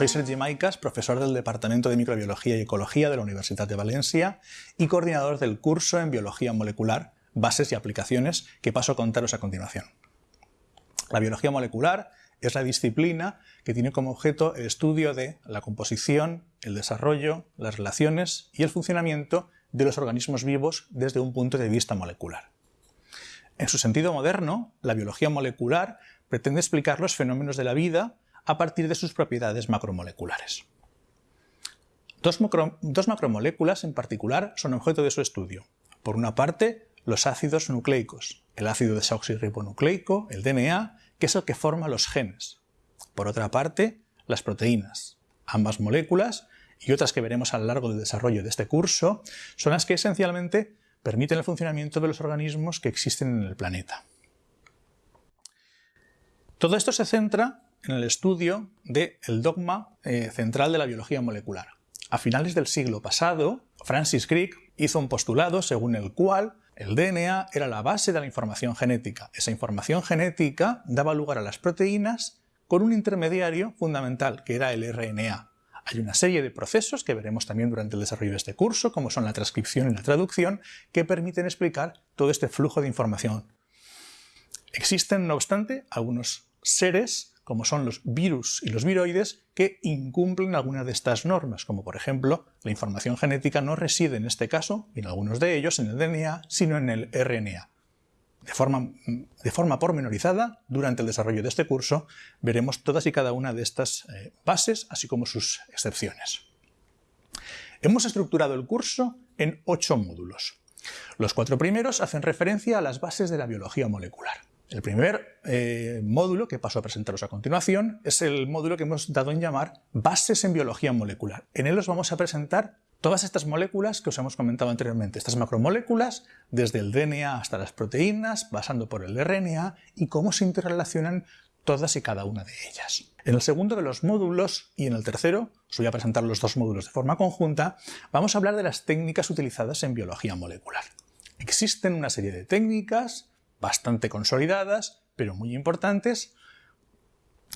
Soy Sergi Maicas, profesor del Departamento de Microbiología y Ecología de la Universidad de Valencia y coordinador del curso en Biología Molecular, Bases y Aplicaciones, que paso a contaros a continuación. La biología molecular es la disciplina que tiene como objeto el estudio de la composición, el desarrollo, las relaciones y el funcionamiento de los organismos vivos desde un punto de vista molecular. En su sentido moderno, la biología molecular pretende explicar los fenómenos de la vida a partir de sus propiedades macromoleculares. Dos, macromoléculas en particular son objeto de su estudio. Por una parte, los ácidos nucleicos, el ácido desoxirribonucleico, el DNA, que es el que forma los genes. Por otra parte, las proteínas. Ambas moléculas, y otras que veremos a lo largo del desarrollo de este curso, son las que esencialmente permiten el funcionamiento de los organismos que existen en el planeta. Todo esto se centra en el estudio del dogma eh, central de la biología molecular. A finales del siglo pasado, Francis Crick hizo un postulado según el cual el DNA era la base de la información genética. Esa información genética daba lugar a las proteínas con un intermediario fundamental, que era el RNA. Hay una serie de procesos que veremos también durante el desarrollo de este curso, como son la transcripción y la traducción, que permiten explicar todo este flujo de información. Existen, no obstante, algunos seres como son los virus y los viroides, que incumplen alguna de estas normas, como por ejemplo, la información genética no reside en este caso, y en algunos de ellos, en el DNA, sino en el RNA. De forma, de forma pormenorizada, durante el desarrollo de este curso, veremos todas y cada una de estas eh, bases, así como sus excepciones. Hemos estructurado el curso en ocho módulos. Los cuatro primeros hacen referencia a las bases de la biología molecular. El primer eh, módulo que paso a presentaros a continuación es el módulo que hemos dado en llamar Bases en Biología Molecular. En él os vamos a presentar todas estas moléculas que os hemos comentado anteriormente, estas macromoléculas, desde el DNA hasta las proteínas, pasando por el RNA y cómo se interrelacionan todas y cada una de ellas. En el segundo de los módulos y en el tercero, os voy a presentar los dos módulos de forma conjunta, vamos a hablar de las técnicas utilizadas en biología molecular. Existen una serie de técnicas bastante consolidadas, pero muy importantes,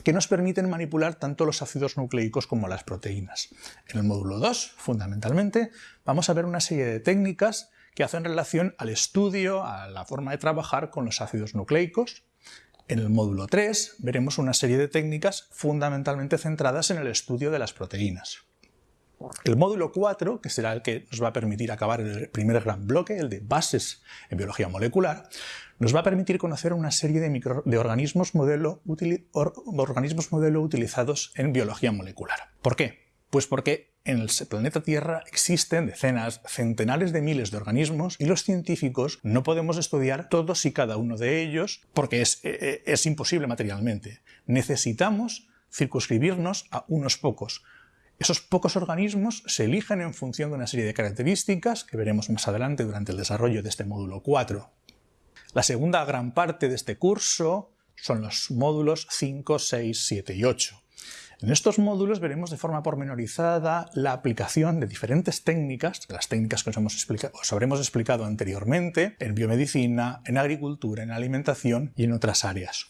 que nos permiten manipular tanto los ácidos nucleicos como las proteínas. En el módulo 2, fundamentalmente, vamos a ver una serie de técnicas que hacen relación al estudio, a la forma de trabajar con los ácidos nucleicos. En el módulo 3 veremos una serie de técnicas fundamentalmente centradas en el estudio de las proteínas. El módulo 4, que será el que nos va a permitir acabar el primer gran bloque, el de bases en biología molecular, nos va a permitir conocer una serie de, organismos, modelo utilizados en biología molecular. ¿Por qué? Pues porque en el planeta Tierra existen decenas, centenares de miles de organismos y los científicos no podemos estudiar todos y cada uno de ellos porque es, e, e, es imposible materialmente. Necesitamos circunscribirnos a unos pocos, esos pocos organismos se eligen en función de una serie de características que veremos más adelante durante el desarrollo de este módulo 4. La segunda gran parte de este curso son los módulos 5, 6, 7 y 8. En estos módulos veremos de forma pormenorizada la aplicación de diferentes técnicas, las técnicas que os, hemos habremos explicado anteriormente, en biomedicina, en agricultura, en alimentación y en otras áreas.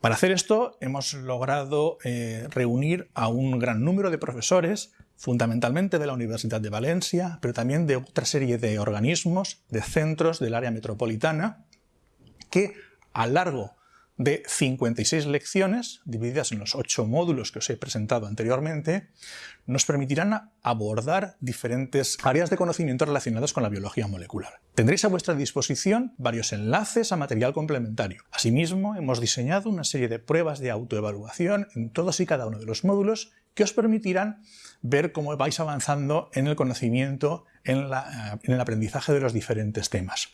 Para hacer esto hemos logrado eh, reunir a un gran número de profesores, fundamentalmente de la Universidad de Valencia, pero también de otra serie de organismos, de centros del área metropolitana, que a largo de 56 lecciones, divididas en los 8 módulos que os he presentado anteriormente, nos permitirán abordar diferentes áreas de conocimiento relacionadas con la biología molecular. Tendréis a vuestra disposición varios enlaces a material complementario. Asimismo, hemos diseñado una serie de pruebas de autoevaluación en todos y cada uno de los módulos que os permitirán ver cómo vais avanzando en el conocimiento, en, en el aprendizaje de los diferentes temas.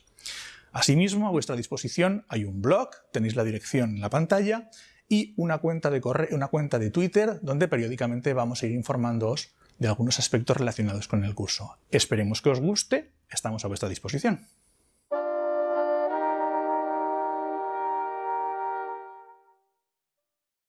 Asimismo, a vuestra disposición hay un blog, tenéis la dirección en la pantalla, y una cuenta de, una cuenta de Twitter donde periódicamente vamos a ir informándoos de algunos aspectos relacionados con el curso. Esperemos que os guste, estamos a vuestra disposición.